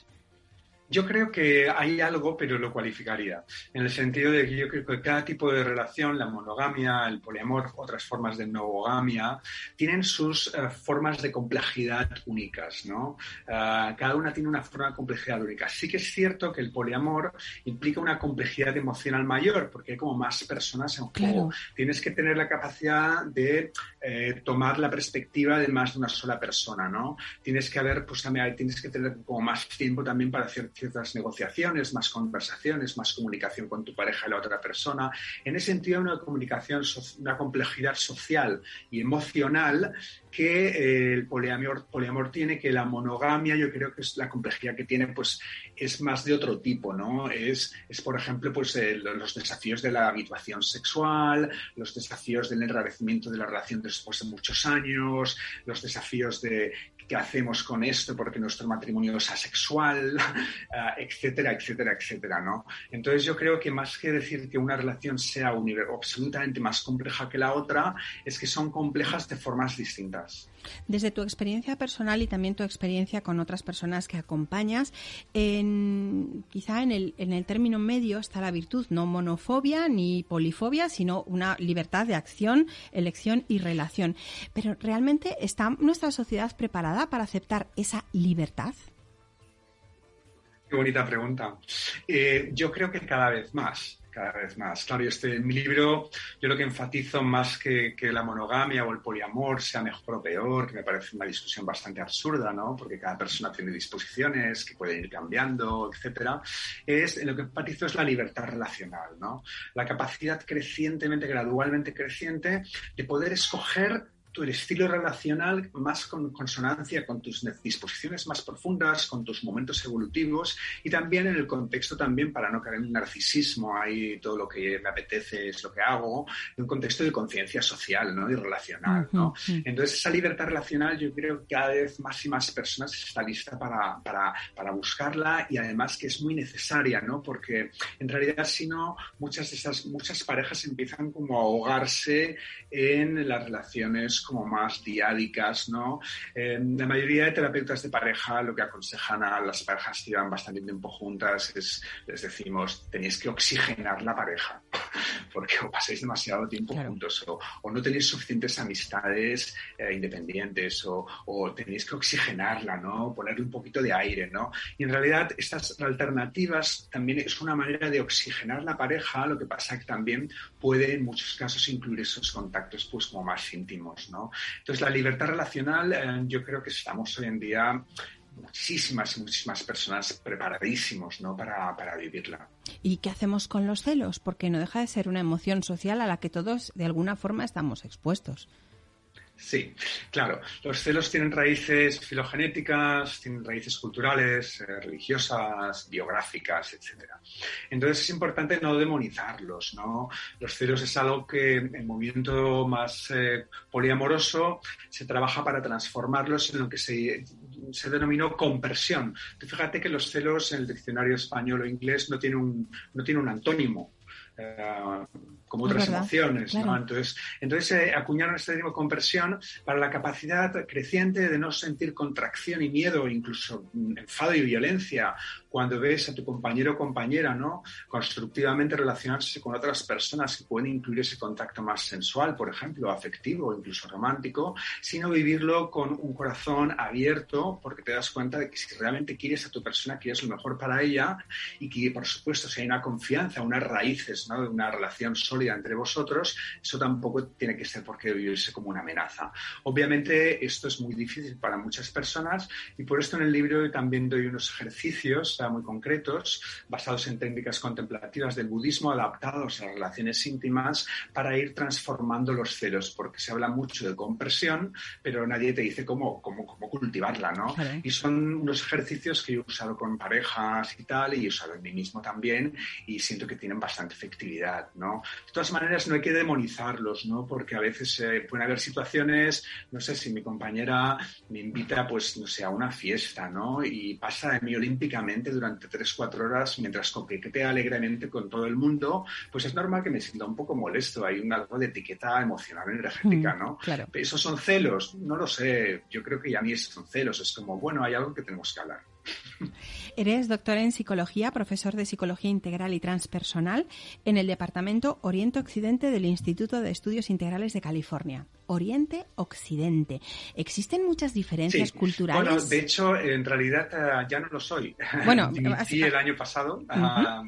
Yo creo que hay algo, pero lo cualificaría, en el sentido de que yo creo que cada tipo de relación, la monogamia, el poliamor, otras formas de novogamia, tienen sus eh, formas de complejidad únicas, ¿no? Eh, cada una tiene una forma de complejidad única. Sí que es cierto que el poliamor implica una complejidad emocional mayor, porque hay como más personas en juego. Tienes que tener la capacidad de eh, tomar la perspectiva de más de una sola persona, ¿no? Tienes que haber, pues también tienes que tener como más tiempo también para hacer ciertas negociaciones, más conversaciones, más comunicación con tu pareja y la otra persona. En ese sentido, una comunicación, una complejidad social y emocional que eh, el poliamor, poliamor tiene, que la monogamia, yo creo que es la complejidad que tiene, pues es más de otro tipo, ¿no? Es, es por ejemplo, pues los desafíos de la habituación sexual, los desafíos del enrarecimiento de la relación después de muchos años, los desafíos de qué hacemos con esto porque nuestro matrimonio es asexual, ah, etcétera, etcétera, etcétera, ¿no? Entonces yo creo que más que decir que una relación sea absolutamente más compleja que la otra, es que son complejas de formas distintas. Desde tu experiencia personal y también tu experiencia con otras personas que acompañas, quizá en el, en el término medio está la virtud, no monofobia ni polifobia, sino una libertad de acción, elección y relación. Pero ¿realmente está nuestra sociedad preparada para aceptar esa libertad? Qué bonita pregunta. Eh, yo creo que cada vez más cada vez más. Claro, este, en mi libro yo lo que enfatizo más que, que, la monogamia o el poliamor sea mejor o peor, que me parece una discusión bastante absurda, ¿no? Porque cada persona tiene disposiciones que pueden ir cambiando, etcétera. Es, lo que enfatizo es la libertad relacional, ¿no? La capacidad crecientemente, gradualmente creciente de poder escoger tu estilo relacional más con consonancia con tus disposiciones más profundas, con tus momentos evolutivos y también en el contexto también para no caer en un narcisismo, ahí todo lo que me apetece es lo que hago, en un contexto de conciencia social ¿no? y relacional. ¿no? Entonces esa libertad relacional yo creo que cada vez más y más personas está lista para, para, para buscarla y además que es muy necesaria, ¿no? porque en realidad si no, muchas de esas, muchas parejas empiezan como a ahogarse en las relaciones como más diádicas, ¿no? la mayoría de terapeutas de pareja lo que aconsejan a las parejas que llevan bastante tiempo juntas es, les decimos, tenéis que oxigenar la pareja, porque o pasáis demasiado tiempo juntos, o, no tenéis suficientes amistades eh, independientes, o, o, tenéis que oxigenarla, ¿no? Ponerle un poquito de aire, ¿no? Y en realidad estas alternativas también es una manera de oxigenar la pareja, lo que pasa que también puede en muchos casos incluir esos contactos pues como más íntimos, ¿no? Entonces la libertad relacional eh, yo creo que estamos hoy en día muchísimas y muchísimas personas preparadísimos ¿no? para, para, vivirla. ¿Y qué hacemos con los celos? Porque no deja de ser una emoción social a la que todos de alguna forma estamos expuestos. Sí, claro. Los celos tienen raíces filogenéticas, tienen raíces culturales, eh, religiosas, biográficas, etc. Entonces es importante no demonizarlos, ¿no? Los celos es algo que en movimiento más eh, poliamoroso se trabaja para transformarlos en lo que se, se denominó compersión. fíjate que los celos en el diccionario español o inglés no tienen un, no tiene un antónimo. Eh, como otras emociones. ¿no? Entonces, entonces eh, acuñaron este término compresión para la capacidad creciente de no sentir contracción y miedo, incluso enfado y violencia, cuando ves a tu compañero o compañera ¿no? constructivamente relacionarse con otras personas que pueden incluir ese contacto más sensual, por ejemplo, afectivo o incluso romántico, sino vivirlo con un corazón abierto porque te das cuenta de que si realmente quieres a tu persona, quieres lo mejor para ella y que, por supuesto, si hay una confianza, unas raíces ¿no? una relación sólida, entre vosotros, eso tampoco tiene que ser porque vivirse como una amenaza. Obviamente esto es muy difícil para muchas personas y por esto en el libro también doy unos ejercicios muy concretos basados en técnicas contemplativas del budismo adaptados a las relaciones íntimas para ir transformando los celos, porque se habla mucho de compresión, pero nadie te dice cómo, cómo, cómo cultivarla, ¿no? Y son unos ejercicios que he usado con parejas y tal, y he usado en mí mismo también, y siento que tienen bastante efectividad, ¿no? De todas maneras, no hay que demonizarlos, ¿no? Porque a veces eh, pueden haber situaciones, no sé, si mi compañera me invita, pues, no sé, a una fiesta, ¿no? Y pasa de mí olímpicamente durante tres, cuatro horas mientras coquetea alegremente con todo el mundo, pues es normal que me sienta un poco molesto. Hay un algo de etiqueta emocional energética, mm, ¿no? claro. ¿Esos son celos? No lo sé. Yo creo que ya ni son celos. Es como, bueno, hay algo que tenemos que hablar. Eres doctor en psicología, profesor de psicología integral y transpersonal en el departamento Oriente Occidente del Instituto de Estudios Integrales de California. Oriente Occidente. ¿Existen muchas diferencias culturales? Bueno, de hecho, en realidad eh, ya no lo soy. Bueno, dimití el año pasado, ah,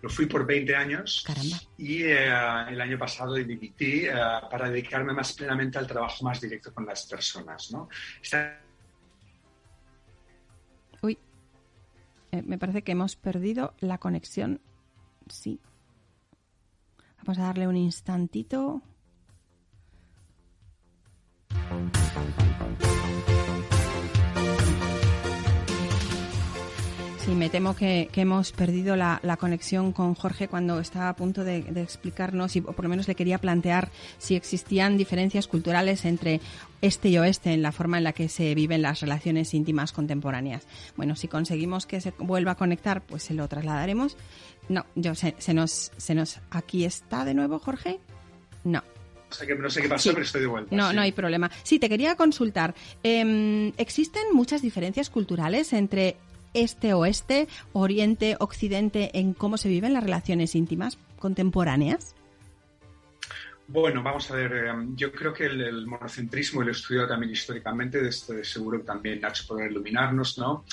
lo fui por 20 años. Caramba. Y eh, el año pasado dimití eh, para dedicarme más plenamente al trabajo más directo con las personas. ¿no? Eh, me parece que hemos perdido la conexión. Sí. Vamos a darle un instantito. Me temo que, hemos perdido la, conexión con Jorge cuando estaba a punto de, explicarnos, y por lo menos le quería plantear si existían diferencias culturales entre este y oeste en la forma en la que se viven las relaciones íntimas contemporáneas. Bueno, si conseguimos que se vuelva a conectar, pues se lo trasladaremos. No, yo se, nos, se nos. ¿Aquí está de nuevo, Jorge? No. No sé qué, pasó, pero estoy de vuelta. No, no hay problema. Sí, te quería consultar. Em, ¿Existen muchas diferencias culturales entre este-oeste, oriente-occidente en cómo se viven las relaciones íntimas contemporáneas? Bueno, vamos a ver, em, yo creo que el, monocentrismo, y lo he estudiado también históricamente, de seguro que también Nacho podrá iluminarnos, ¿no?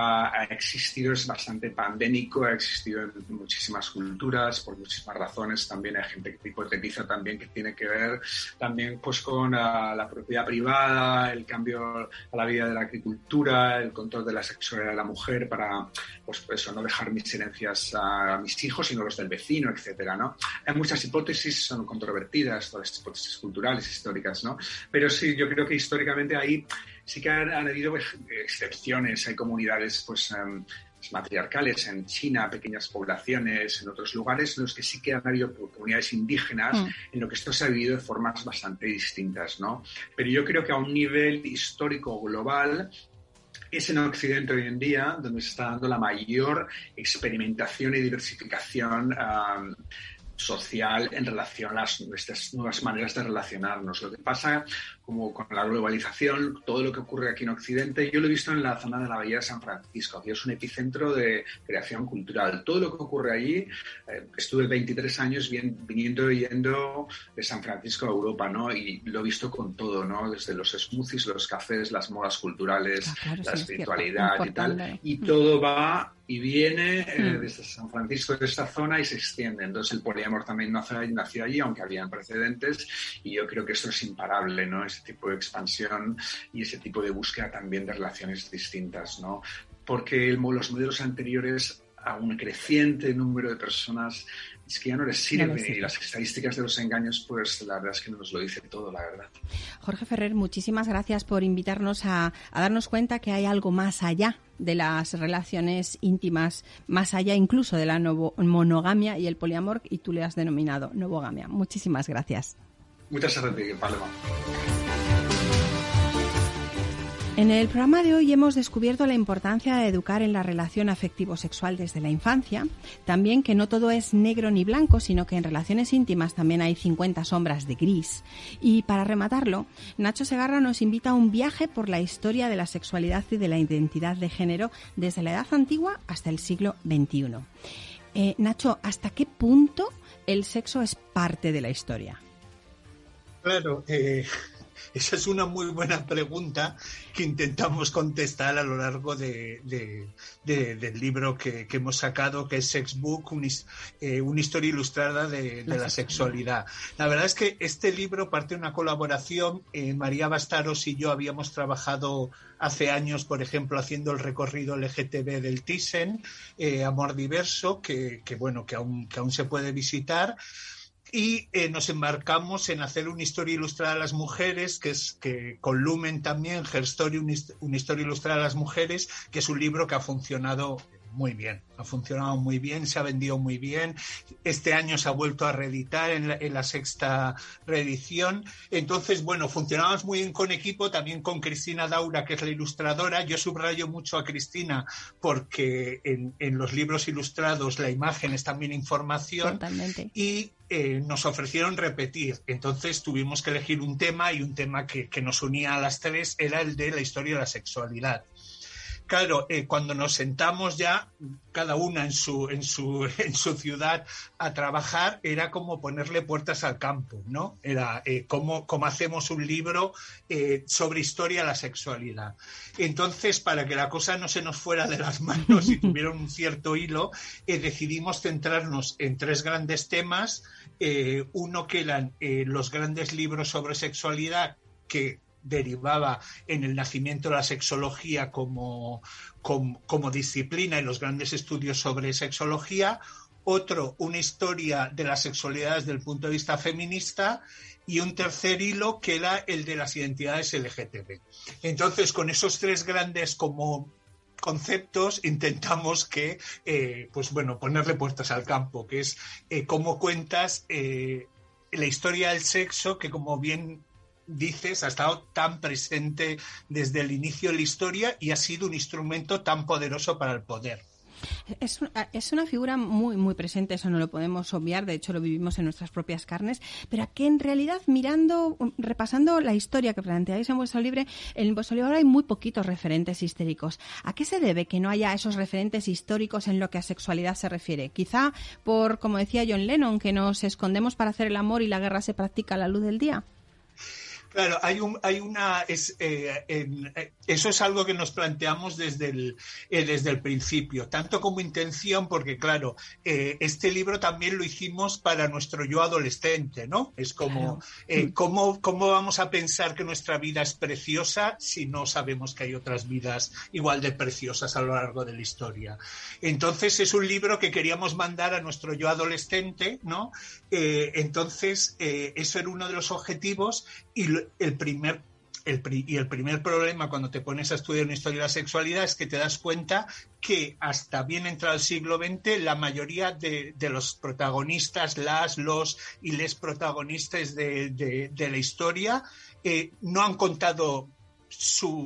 Ha existido, es bastante pandémico, ha existido en muchísimas culturas, por muchísimas razones, también hay gente que hipotetiza también que tiene que ver también pues con ah, la propiedad privada, el cambio a la vida de la agricultura, el control de la sexualidad de la mujer para, pues eso, no dejar mis herencias a mis hijos, sino los del vecino, etcétera, ¿no? Hay muchas hipótesis, son controvertidas todas las hipótesis culturales, históricas, ¿no? Pero sí, yo creo que históricamente ahí sí que han, habido excepciones, hay comunidades, pues... Em, matriarcales en China, pequeñas poblaciones, en otros lugares en los que sí que han habido comunidades indígenas, mm. en lo que esto se ha vivido de formas bastante distintas, ¿no? Pero yo creo que a un nivel histórico global es en Occidente hoy en día donde se está dando la mayor experimentación y diversificación social en relación a las, nuestras nuevas maneras de relacionarnos. Lo que pasa como con la globalización, todo lo que ocurre aquí en Occidente, yo lo he visto en la zona de la Bahía de San Francisco, que es un epicentro de creación cultural. Todo lo que ocurre allí, eh, estuve 23 años viniendo y yendo de San Francisco a Europa, ¿no? Y lo he visto con todo, ¿no? Desde los smoothies, los cafés, las modas culturales, ah, la espiritualidad y tal. Y todo va y viene eh, mm. desde San Francisco, de esta zona, y se extiende. Entonces el poliamor también nació, nació allí, aunque habían precedentes, y yo creo que esto es imparable, ¿no? Ese tipo de expansión y ese tipo de búsqueda también de relaciones distintas, ¿no? Porque los modelos anteriores a un creciente número de personas es que ya no les sirve. Y las estadísticas de los engaños, pues la verdad es que nos lo dice todo, la verdad. Jorge Ferrer, muchísimas gracias por invitarnos a, darnos cuenta que hay algo más allá de las relaciones íntimas, más allá incluso de la monogamia y el poliamor, y tú le has denominado novogamia. Muchísimas gracias. Muchas gracias, Paloma. En el programa de hoy hemos descubierto la importancia de educar en la relación afectivo-sexual desde la infancia, también que no todo es negro ni blanco, sino que en relaciones íntimas también hay 50 sombras de gris. Y para rematarlo, Nacho Segarra nos invita a un viaje por la historia de la sexualidad y de la identidad de género desde la edad antigua hasta el siglo XXI. Eh, Nacho, ¿hasta qué punto el sexo es parte de la historia? Claro, eh, esa es una muy buena pregunta que intentamos contestar a lo largo de, del libro que, hemos sacado, que es Sex Book, eh, una historia ilustrada de, la sexualidad. La verdad es que este libro parte de una colaboración. Eh, María Bastaros y yo habíamos trabajado hace años, por ejemplo, haciendo el recorrido LGTB del Thyssen, eh, Amor Diverso, que, bueno, que que aún se puede visitar y eh, nos embarcamos en hacer una historia ilustrada a las mujeres, que es que con Lumen también, Her Story, una historia ilustrada a las mujeres, que es un libro que ha funcionado muy bien, ha funcionado muy bien, se ha vendido muy bien. Este año se ha vuelto a reeditar en la, sexta reedición. Entonces, bueno, funcionamos muy bien con equipo, también con Cristina Daura, que es la ilustradora. Yo subrayo mucho a Cristina porque en, los libros ilustrados la imagen es también información. Totalmente. Y eh, nos ofrecieron repetir. Entonces tuvimos que elegir un tema y un tema que, que nos unía a las tres era el de la historia de la sexualidad claro, eh, cuando nos sentamos ya, cada una en su, en, su, en su ciudad a trabajar, era como ponerle puertas al campo, ¿no? Era eh, como, hacemos un libro eh, sobre historia de la sexualidad. Entonces, para que la cosa no se nos fuera de las manos y tuviera un cierto hilo, decidimos centrarnos en tres grandes temas. uno que eran los grandes libros sobre sexualidad que derivaba en el nacimiento de la sexología como, como, disciplina y los grandes estudios sobre sexología, otro, una historia de la sexualidad desde el punto de vista feminista y un tercer hilo que era el de las identidades LGTB. Entonces, con esos tres grandes como conceptos intentamos que, eh, pues bueno, ponerle puertas al campo, que es eh, cómo cuentas eh, la historia del sexo, que como bien dices, ha estado tan presente desde el inicio de la historia y ha sido un instrumento tan poderoso para el poder. Es, es, una figura muy, muy presente, eso no lo podemos obviar, de hecho lo vivimos en nuestras propias carnes, pero que en realidad mirando, repasando la historia que planteáis en vuestro libro, en vuestro libro hay muy poquitos referentes históricos. ¿A qué se debe que no haya esos referentes históricos en lo que a sexualidad se refiere? Quizá por, como decía John Lennon, que nos escondemos para hacer el amor y la guerra se practica a la luz del día. Claro, hay, un, hay una. Es, eh, eh, eso es algo que nos planteamos desde el, eh, desde el principio, tanto como intención, porque, claro, este libro también lo hicimos para nuestro yo adolescente, ¿no? Es como, ¿cómo, ¿cómo vamos a pensar que nuestra vida es preciosa si no sabemos que hay otras vidas igual de preciosas a lo largo de la historia? Entonces, es un libro que queríamos mandar a nuestro yo adolescente, ¿no? Entonces, eso era uno de los objetivos y el primer el, y el primer problema cuando te pones a estudiar una historia de la sexualidad es que te das cuenta que hasta bien entrado el siglo XX la mayoría de, los protagonistas, las, los y les protagonistas de, la historia eh, no han contado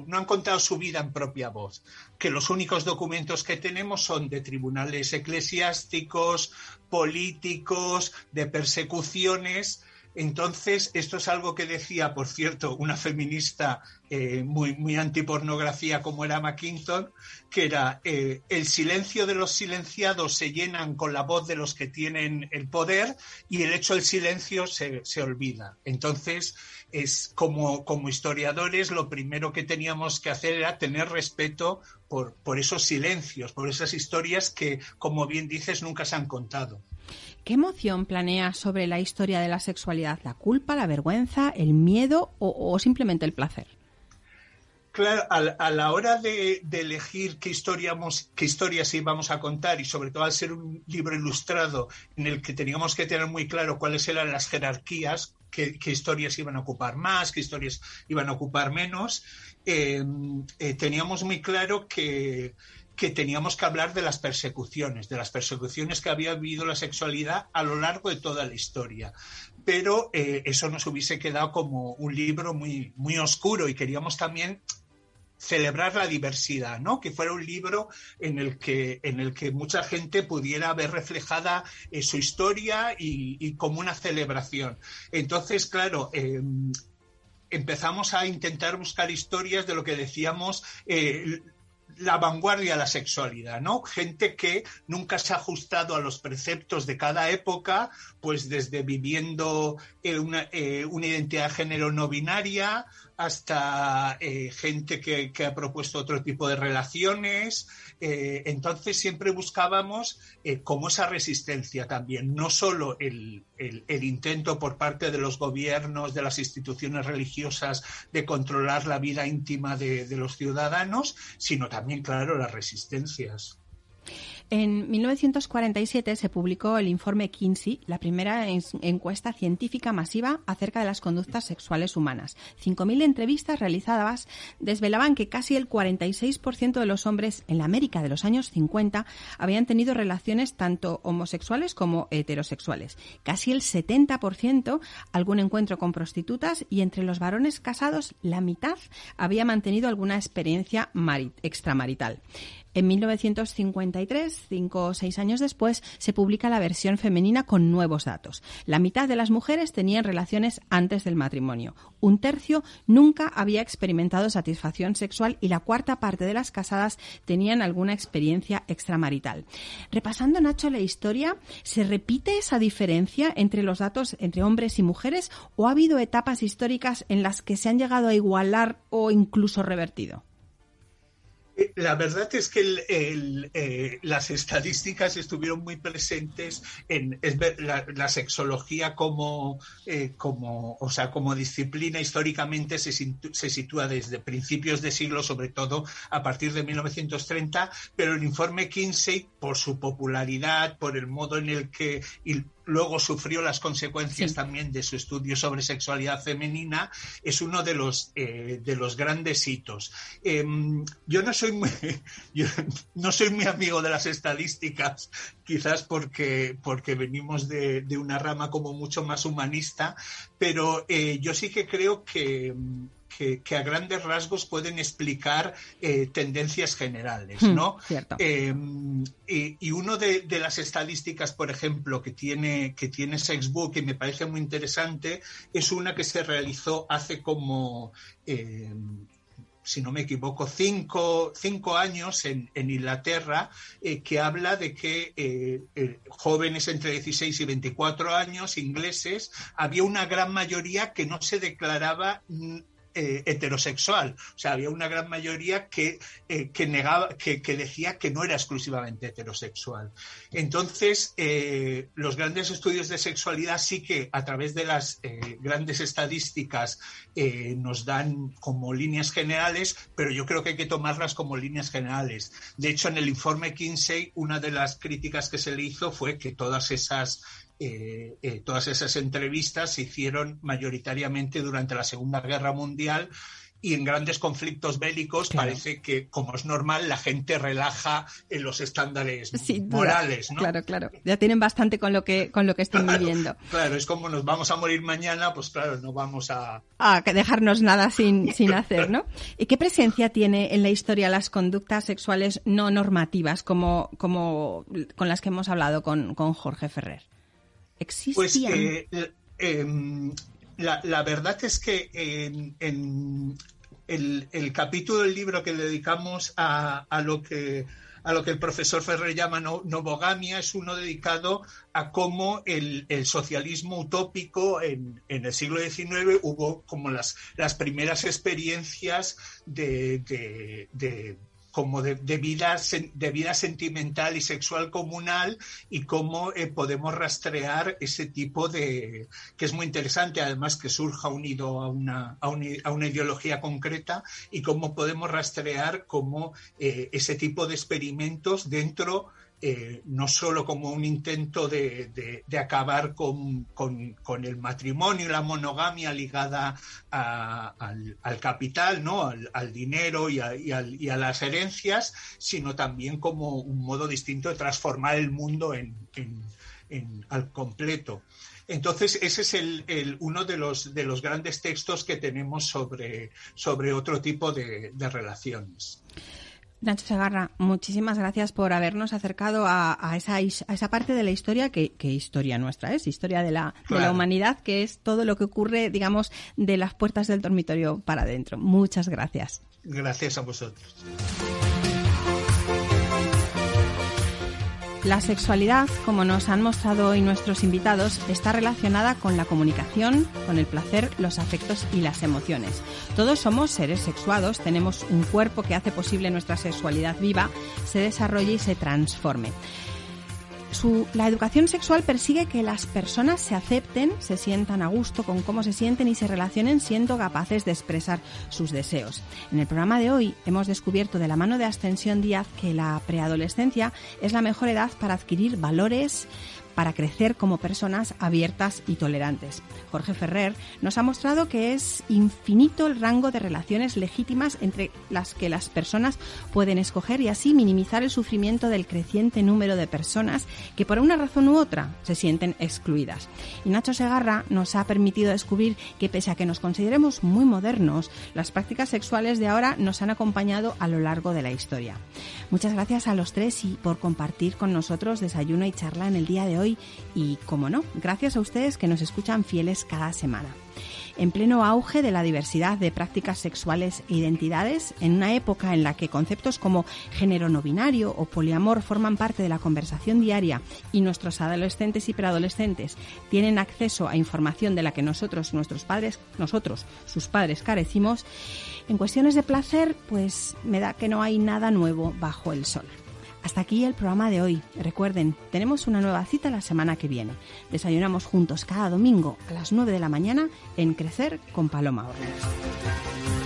no han contado su vida en propia voz, que los únicos documentos que tenemos son de tribunales eclesiásticos, políticos, de persecuciones, entonces, esto es algo que decía, por cierto, una feminista eh, muy, muy antipornografía como era McKinton, que era eh, el silencio de los silenciados se llenan con la voz de los que tienen el poder y el hecho del silencio se, olvida. Entonces, es como, como historiadores, lo primero que teníamos que hacer era tener respeto por, por esos silencios, por esas historias que, como bien dices, nunca se han contado. ¿Qué emoción planea sobre la historia de la sexualidad? ¿La culpa, la vergüenza, el miedo o, simplemente el placer? Claro, a, la hora de, elegir qué, qué historias íbamos a contar y sobre todo al ser un libro ilustrado en el que teníamos que tener muy claro cuáles eran las jerarquías, qué, historias iban a ocupar más, qué historias iban a ocupar menos, eh, eh, teníamos muy claro que, que teníamos que hablar de las persecuciones, de las persecuciones que había vivido la sexualidad a lo largo de toda la historia. Pero eh, eso nos hubiese quedado como un libro muy, muy oscuro y queríamos también celebrar la diversidad, ¿no? Que fuera un libro en el que, en el que mucha gente pudiera ver reflejada eh, su historia y, como una celebración. Entonces, claro, em, empezamos a intentar buscar historias de lo que decíamos eh, la vanguardia de la sexualidad, ¿no? Gente que nunca se ha ajustado a los preceptos de cada época, pues desde viviendo eh, una, eh, una identidad de género no binaria hasta eh, gente que, ha propuesto otro tipo de relaciones. Entonces siempre buscábamos como esa resistencia también, no solo el, intento por parte de los gobiernos, de las instituciones religiosas de controlar la vida íntima de los ciudadanos, sino también, claro, las resistencias. En 1947 se publicó el informe Kinsey, la primera encuesta científica masiva acerca de las conductas sexuales humanas. 5.000 entrevistas realizadas desvelaban que casi el 46% de los hombres en la América de los años 50 habían tenido relaciones tanto homosexuales como heterosexuales. Casi el 70% algún encuentro con prostitutas y entre los varones casados la mitad había mantenido alguna experiencia extramarital. En 1953, cinco o seis años después, se publica la versión femenina con nuevos datos. La mitad de las mujeres tenían relaciones antes del matrimonio. Un tercio nunca había experimentado satisfacción sexual y la cuarta parte de las casadas tenían alguna experiencia extramarital. Repasando, Nacho, la historia, ¿se repite esa diferencia entre los datos entre hombres y mujeres o ha habido etapas históricas en las que se han llegado a igualar o incluso revertido? La verdad es que eh, las estadísticas estuvieron muy presentes en la, sexología como, eh, como, o sea, como disciplina históricamente se, se, sitúa desde principios de siglo, sobre todo a partir de 1930, pero el informe Kinsey, por su popularidad, por el modo en el que luego sufrió las consecuencias también de su estudio sobre sexualidad femenina, es uno de los, eh, de los grandes hitos. Em, yo, no soy muy, no soy muy amigo de las estadísticas, quizás porque, porque venimos de, una rama como mucho más humanista, pero eh, yo sí que creo que que, a grandes rasgos pueden explicar eh, tendencias generales, hmm, ¿no? Em, y, uno de, las estadísticas, por ejemplo, que tiene, que tiene Sexbook y me parece muy interesante, es una que se realizó hace como em, si no me equivoco, cinco, años en, Inglaterra, eh, que habla de que jóvenes entre 16 y 24 años, ingleses, había una gran mayoría que no se declaraba eh, heterosexual. O sea, había una gran mayoría que, eh, que negaba, que, decía que no era exclusivamente heterosexual. Entonces, eh, los grandes estudios de sexualidad sí que a través de las grandes estadísticas nos dan como líneas generales, pero yo creo que hay que tomarlas como líneas generales. De hecho, en el informe Kinsey, una de las críticas que se le hizo fue que todas esas eh, eh, todas esas entrevistas se hicieron mayoritariamente durante la Segunda Guerra Mundial y en grandes conflictos bélicos parece que, como es normal, la gente relaja en los estándares morales, ¿no? Claro, claro. Ya tienen bastante con lo que con lo que están viviendo. Claro, es como nos vamos a morir mañana, pues claro, no vamos a a dejarnos nada sin, sin hacer, ¿no? ¿Y qué presencia tiene en la historia las conductas sexuales no normativas como, como con las que hemos hablado con, con Jorge Ferrer? Pues eh, em, la, verdad es que en, el, capítulo del libro que dedicamos a, lo que a lo que el profesor Ferrer llama novogamia, es uno dedicado a cómo el, socialismo utópico en, el siglo XIX hubo como las, las primeras experiencias de como de, vida, de vida sentimental y sexual comunal y cómo eh, podemos rastrear ese tipo de, que es muy interesante, además que surja unido a una, a una, ideología concreta y cómo podemos rastrear cómo eh, ese tipo de experimentos dentro eh, no solo como un intento de, acabar con, el matrimonio y la monogamia ligada al, capital, ¿no? al, dinero y a, las herencias, sino también como un modo distinto de transformar el mundo al completo. Entonces, ese es uno de los, de los grandes textos que tenemos sobre otro tipo de relaciones. Nacho Segarra, muchísimas gracias por habernos acercado a, esa, a esa, parte de la historia que, historia nuestra es, historia de la, de la humanidad, que es todo lo que ocurre, digamos, de las puertas del dormitorio para adentro. Muchas gracias. Gracias a vosotros. La sexualidad, como nos han mostrado hoy nuestros invitados, está relacionada con la comunicación, con el placer, los afectos y las emociones. Todos somos seres sexuados, tenemos un cuerpo que hace posible nuestra sexualidad viva, se desarrolle y se transforme la educación sexual persigue que las personas se acepten, se sientan a gusto con cómo se sienten y se relacionen siendo capaces de expresar sus deseos. En el programa de hoy hemos descubierto de la mano de Ascensión Díaz que la preadolescencia es la mejor edad para adquirir valores, para crecer como personas abiertas y tolerantes. Jorge Ferrer nos ha mostrado que es infinito el rango de relaciones legítimas entre las que las personas pueden escoger y así minimizar el sufrimiento del creciente número de personas que por una razón u otra se sienten excluidas. Y Nacho Segarra nos ha permitido descubrir que pese a que nos consideremos muy modernos, las prácticas sexuales de ahora nos han acompañado a lo largo de la historia. Muchas gracias a los tres y por compartir con nosotros desayuno y charla en el día de y, como no, gracias a ustedes que nos escuchan fieles cada semana. En pleno auge de la diversidad de prácticas sexuales e identidades, en una época en la que conceptos como género no binario o poliamor forman parte de la conversación diaria y nuestros adolescentes y preadolescentes tienen acceso a información de la que nosotros, nuestros padres, nosotros, sus padres, carecimos, en cuestiones de placer, pues me da que no hay nada nuevo bajo el sol. Hasta aquí el programa de hoy. Recuerden, tenemos una nueva cita la semana que viene. Desayunamos juntos cada domingo a las 9 de la mañana en Crecer con Paloma Hornos.